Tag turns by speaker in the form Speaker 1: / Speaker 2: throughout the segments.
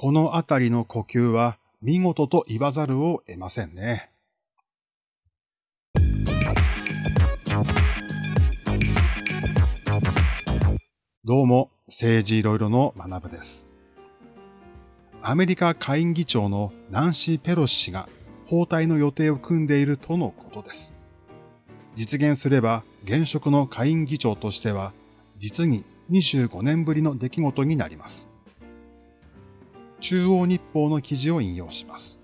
Speaker 1: このあたりの呼吸は見事と言わざるを得ませんね。どうも、政治いろいろの学部です。アメリカ下院議長のナンシー・ペロシ氏が包帯の予定を組んでいるとのことです。実現すれば現職の下院議長としては実に25年ぶりの出来事になります。中央日報の記事を引用します。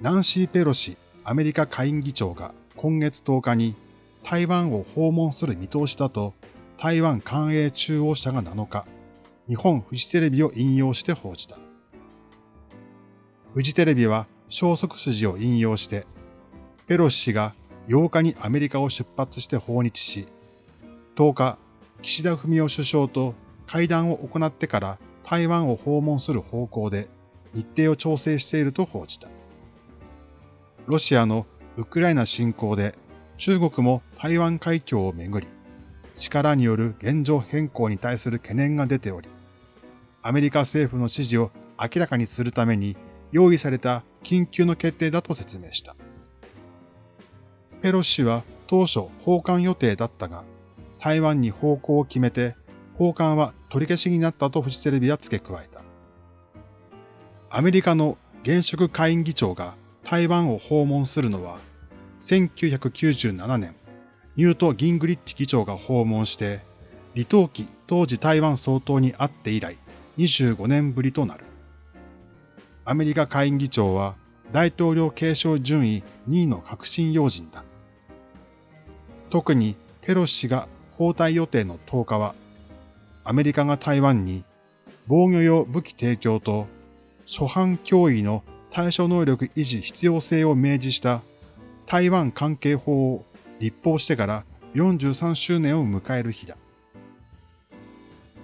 Speaker 1: ナンシー・ペロシアメリカ下院議長が今月10日に台湾を訪問する見通しだと台湾官営中央社が7日、日本フジテレビを引用して報じた。フジテレビは消息筋を引用して、ペロシ氏が8日にアメリカを出発して訪日し、10日、岸田文雄首相と会談を行ってから台湾を訪問する方向で日程を調整していると報じた。ロシアのウクライナ侵攻で中国も台湾海峡をめぐり、力による現状変更に対する懸念が出ており、アメリカ政府の指示を明らかにするために用意された緊急の決定だと説明した。ペロシ氏は当初訪韓予定だったが、台湾に方向を決めて訪韓は取り消しになったとフジテレビは付け加えた。アメリカの現職下院議長が台湾を訪問するのは、1997年、ニュート・ギングリッチ議長が訪問して、李登輝当時台湾総統に会って以来25年ぶりとなる。アメリカ下院議長は大統領継承順位2位の革新要人だ。特にペロシ氏が交代予定の10日は、アメリカが台湾に防御用武器提供と初犯脅威の対処能力維持必要性を明示した台湾関係法を立法してから43周年を迎える日だ。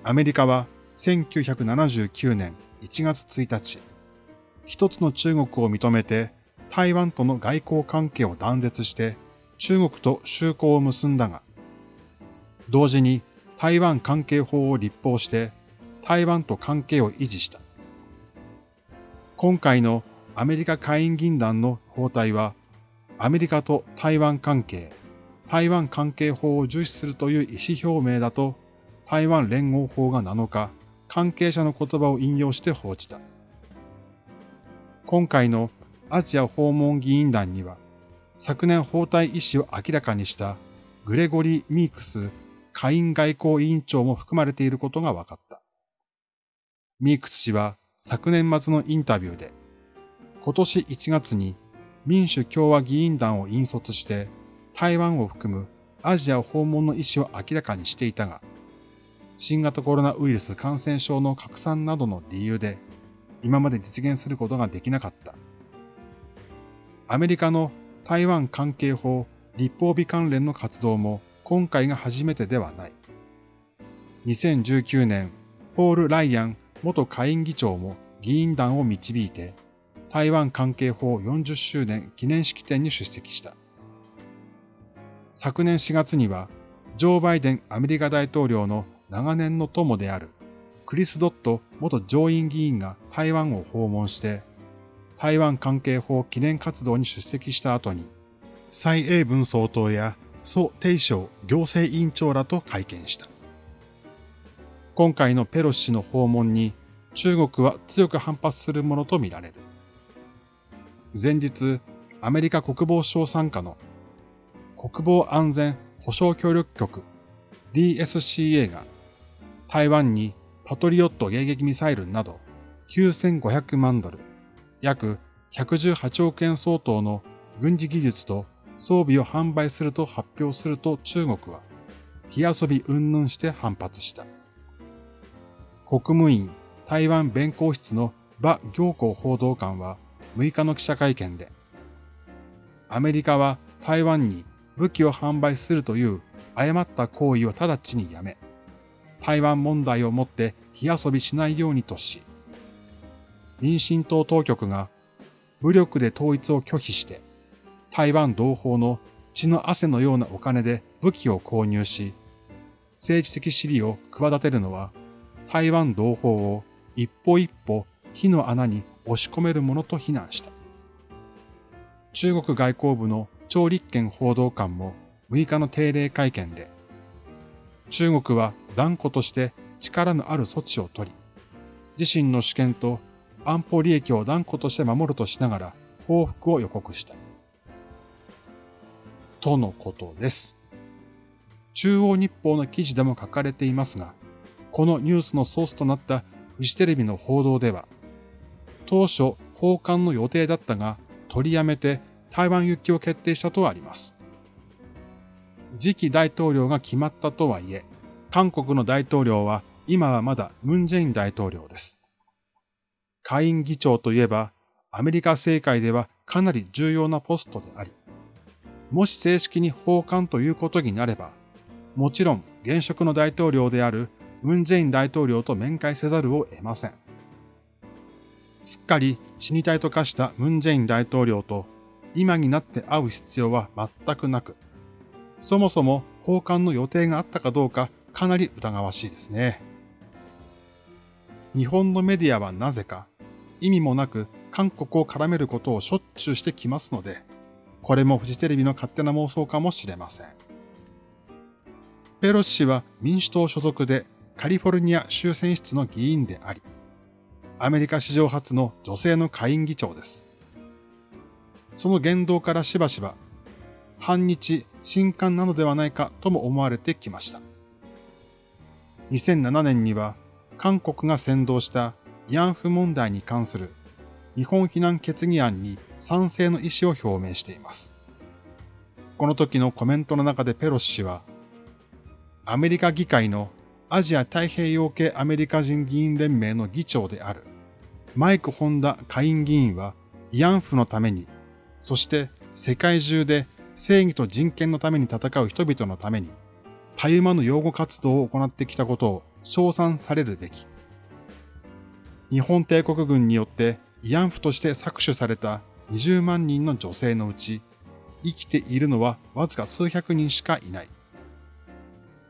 Speaker 1: アメリカは1979年1月1日、一つの中国を認めて台湾との外交関係を断絶して中国と修好を結んだが、同時に台湾関係法を立法して台湾と関係を維持した。今回のアメリカ下院議員団の包帯はアメリカと台湾関係、台湾関係法を重視するという意思表明だと、台湾連合法が7日、関係者の言葉を引用して報じた。今回のアジア訪問議員団には、昨年包帯意思を明らかにしたグレゴリー・ミークス下院外交委員長も含まれていることが分かった。ミークス氏は昨年末のインタビューで、今年1月に民主共和議員団を引率して台湾を含むアジア訪問の意思を明らかにしていたが、新型コロナウイルス感染症の拡散などの理由で、今まで実現することができなかった。アメリカの台湾関係法立法備関連の活動も今回が初めてではない。2019年、ポール・ライアン元下院議長も議員団を導いて、台湾関係法40周年記念式典に出席した。昨年4月には、ジョー・バイデンアメリカ大統領の長年の友であるクリス・ドット元上院議員が台湾を訪問して、台湾関係法記念活動に出席した後に、蔡英文総統や蘇定章行政委員長らと会見した。今回のペロシ氏の訪問に中国は強く反発するものとみられる。前日、アメリカ国防省参加の国防安全保障協力局 DSCA が台湾にパトリオット迎撃ミサイルなど9500万ドル、約118億円相当の軍事技術と装備を販売すると発表すると中国は火遊び云々して反発した。国務院台湾弁公室の馬行幸報道官は6日の記者会見で、アメリカは台湾に武器を販売するという誤った行為を直ちにやめ、台湾問題をもって火遊びしないようにとし、民進党当局が武力で統一を拒否して、台湾同胞の血の汗のようなお金で武器を購入し、政治的私利を企てるのは、台湾同胞を一歩一歩火の穴に押し込めるものと非難した。中国外交部の張立憲報道官も6日の定例会見で、中国は断固として力のある措置を取り、自身の主権と安保利益を断固として守るとしながら報復を予告した。とのことです。中央日報の記事でも書かれていますが、このニュースのソースとなったフジテレビの報道では、当初訪韓の予定だったが取りやめて台湾行きを決定したとあります。次期大統領が決まったとはいえ、韓国の大統領は今はまだムンジェイン大統領です。下院議長といえば、アメリカ政界ではかなり重要なポストであり、もし正式に訪韓ということになれば、もちろん現職の大統領であるムンジェイン大統領と面会せざるを得ません。すっかり死に体と化したムンジェイン大統領と今になって会う必要は全くなく、そもそも訪韓の予定があったかどうかかなり疑わしいですね。日本のメディアはなぜか意味もなく韓国を絡めることをしょっちゅうしてきますので、これもフジテレビの勝手な妄想かもしれません。ペロシ氏は民主党所属でカリフォルニア州選出の議員であり、アメリカ史上初の女性の下院議長です。その言動からしばしば、反日、新刊なのではないかとも思われてきました。2007年には、韓国が先導した慰安婦問題に関する日本非難決議案に賛成の意思を表明しています。この時のコメントの中でペロシ氏は、アメリカ議会のアジア太平洋系アメリカ人議員連盟の議長であるマイク・ホンダ下院議員は慰安婦のために、そして世界中で正義と人権のために戦う人々のために、たゆまぬ擁護活動を行ってきたことを称賛されるべき。日本帝国軍によって慰安婦として搾取された20万人の女性のうち、生きているのはわずか数百人しかいない。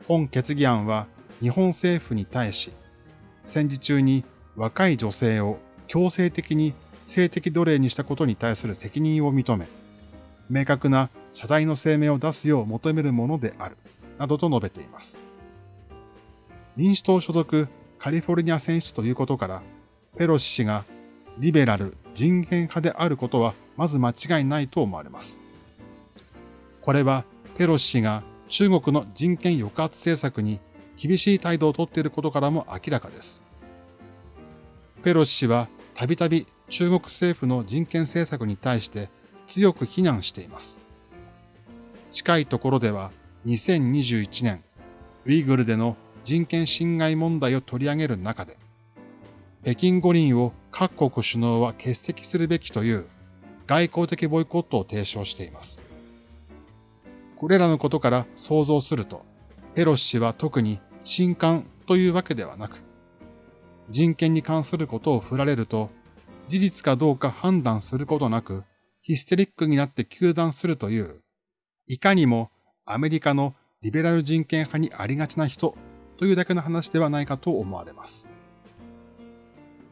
Speaker 1: 本決議案は日本政府に対し、戦時中に若い女性を強制的に性的奴隷にしたことに対する責任を認め、明確な謝罪の声明を出すよう求めるものである、などと述べています。民主党所属カリフォルニア選出ということから、ペロシ氏がリベラル人権派であることはまず間違いないと思われます。これはペロシ氏が中国の人権抑圧政策に厳しい態度をとっていることからも明らかです。ペロシ氏はたびたび中国政府の人権政策に対して強く非難しています。近いところでは2021年、ウイグルでの人権侵害問題を取り上げる中で、北京五輪を各国首脳は欠席するべきという外交的ボイコットを提唱しています。これらのことから想像すると、ペロシ氏は特に新刊というわけではなく、人権に関することを振られると、事実かどうか判断することなく、ヒステリックになって糾弾するという、いかにもアメリカのリベラル人権派にありがちな人というだけの話ではないかと思われます。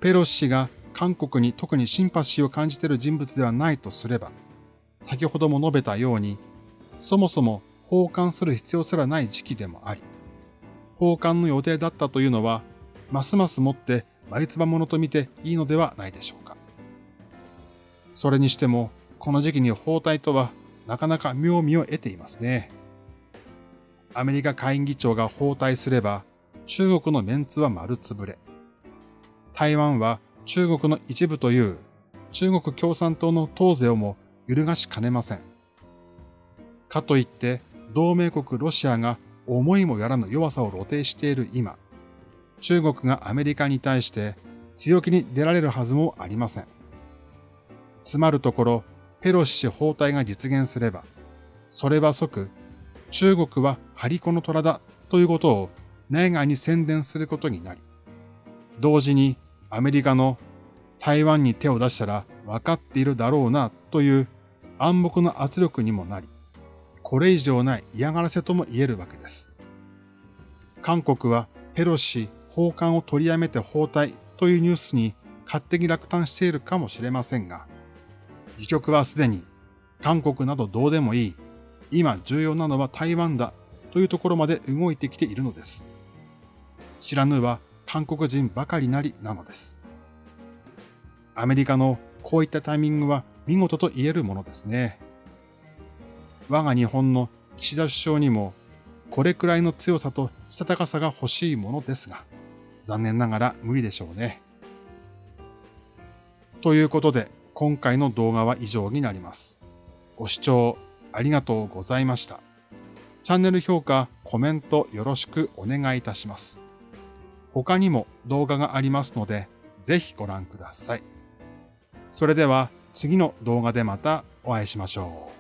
Speaker 1: ペロシ氏が韓国に特にシンパシーを感じている人物ではないとすれば、先ほども述べたように、そもそも奉還する必要すらない時期でもあり、交換の予定だったというのは、ますますもって眉唾者と見ていいのではないでしょうか。それにしても、この時期に包帯とはなかなか妙味を得ていますね。アメリカ下院議長が包帯すれば、中国のメンツは丸つぶれ。台湾は中国の一部という中国共産党の党勢をも揺るがしかねません。かといって、同盟国ロシアが思いもやらぬ弱さを露呈している今、中国がアメリカに対して強気に出られるはずもありません。つまるところ、ペロシ氏包帯が実現すれば、それは即、中国はハリコの虎だということを内外に宣伝することになり、同時にアメリカの台湾に手を出したら分かっているだろうなという暗黙の圧力にもなり、これ以上ない嫌がらせとも言えるわけです。韓国はペロシ訪韓を取りやめて包帯というニュースに勝手に落胆しているかもしれませんが、自局はすでに韓国などどうでもいい、今重要なのは台湾だというところまで動いてきているのです。知らぬは韓国人ばかりなりなのです。アメリカのこういったタイミングは見事と言えるものですね。我が日本の岸田首相にもこれくらいの強さとしたたかさが欲しいものですが、残念ながら無理でしょうね。ということで、今回の動画は以上になります。ご視聴ありがとうございました。チャンネル評価、コメントよろしくお願いいたします。他にも動画がありますので、ぜひご覧ください。それでは次の動画でまたお会いしましょう。